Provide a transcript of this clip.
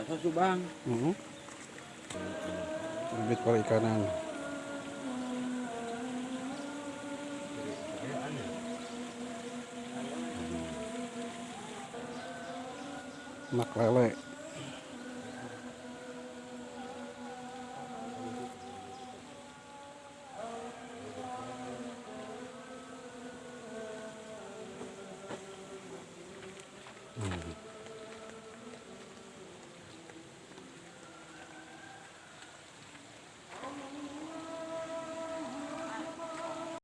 Sa Subang. Uh hmm. -huh. ikanan perikanan. Mak lele. Mm-hmm.